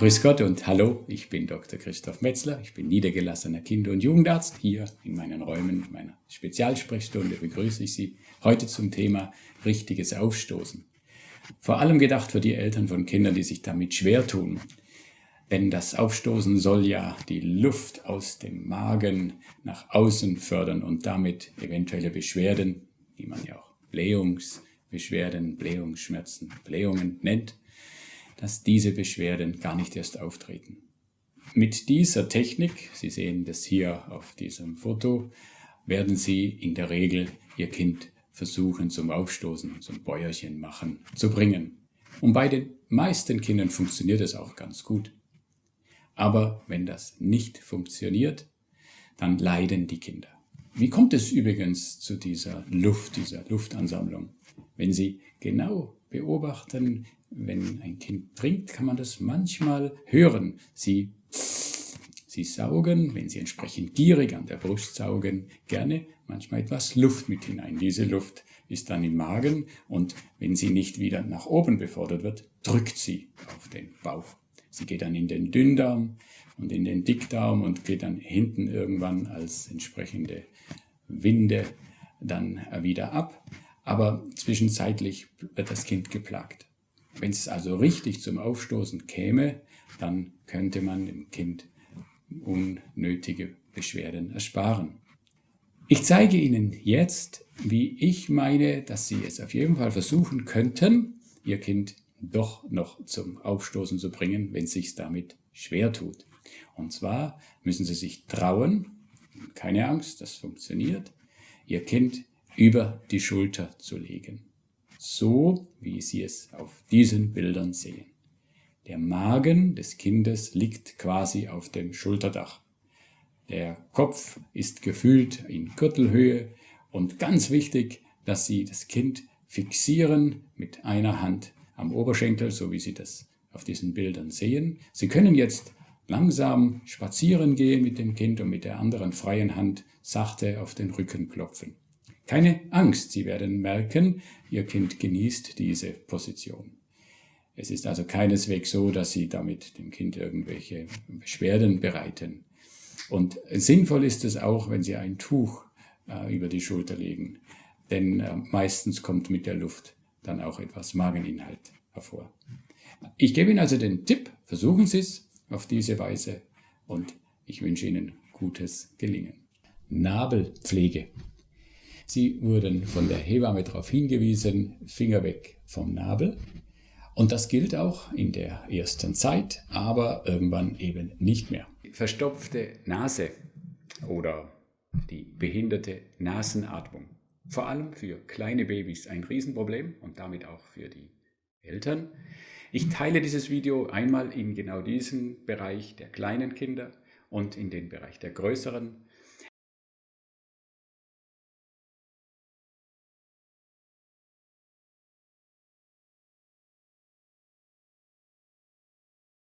Grüß Gott und hallo, ich bin Dr. Christoph Metzler, ich bin niedergelassener Kinder- und Jugendarzt. Hier in meinen Räumen meiner Spezialsprechstunde begrüße ich Sie heute zum Thema richtiges Aufstoßen. Vor allem gedacht für die Eltern von Kindern, die sich damit schwer tun. Denn das Aufstoßen soll ja die Luft aus dem Magen nach außen fördern und damit eventuelle Beschwerden, die man ja auch Blähungsbeschwerden, Blähungsschmerzen, Blähungen nennt, dass diese Beschwerden gar nicht erst auftreten. Mit dieser Technik, Sie sehen das hier auf diesem Foto, werden Sie in der Regel Ihr Kind versuchen zum Aufstoßen, zum Bäuerchen machen, zu bringen. Und bei den meisten Kindern funktioniert es auch ganz gut. Aber wenn das nicht funktioniert, dann leiden die Kinder. Wie kommt es übrigens zu dieser Luft, dieser Luftansammlung? Wenn Sie genau beobachten, wenn ein Kind trinkt, kann man das manchmal hören. Sie, sie saugen, wenn sie entsprechend gierig an der Brust saugen, gerne manchmal etwas Luft mit hinein. Diese Luft ist dann im Magen und wenn sie nicht wieder nach oben befördert wird, drückt sie auf den Bauch. Sie geht dann in den Dünndarm und in den Dickdarm und geht dann hinten irgendwann als entsprechende Winde dann wieder ab. Aber zwischenzeitlich wird das Kind geplagt. Wenn es also richtig zum Aufstoßen käme, dann könnte man dem Kind unnötige Beschwerden ersparen. Ich zeige Ihnen jetzt, wie ich meine, dass Sie es auf jeden Fall versuchen könnten, Ihr Kind doch noch zum Aufstoßen zu bringen, wenn es sich damit schwer tut. Und zwar müssen Sie sich trauen, keine Angst, das funktioniert, Ihr Kind über die Schulter zu legen so wie Sie es auf diesen Bildern sehen. Der Magen des Kindes liegt quasi auf dem Schulterdach. Der Kopf ist gefühlt in Gürtelhöhe und ganz wichtig, dass Sie das Kind fixieren mit einer Hand am Oberschenkel, so wie Sie das auf diesen Bildern sehen. Sie können jetzt langsam spazieren gehen mit dem Kind und mit der anderen freien Hand sachte auf den Rücken klopfen. Keine Angst, Sie werden merken, Ihr Kind genießt diese Position. Es ist also keineswegs so, dass Sie damit dem Kind irgendwelche Beschwerden bereiten. Und sinnvoll ist es auch, wenn Sie ein Tuch äh, über die Schulter legen, denn äh, meistens kommt mit der Luft dann auch etwas Mageninhalt hervor. Ich gebe Ihnen also den Tipp, versuchen Sie es auf diese Weise und ich wünsche Ihnen gutes Gelingen. Nabelpflege. Sie wurden von der Hebamme darauf hingewiesen, Finger weg vom Nabel. Und das gilt auch in der ersten Zeit, aber irgendwann eben nicht mehr. Verstopfte Nase oder die behinderte Nasenatmung. Vor allem für kleine Babys ein Riesenproblem und damit auch für die Eltern. Ich teile dieses Video einmal in genau diesen Bereich der kleinen Kinder und in den Bereich der größeren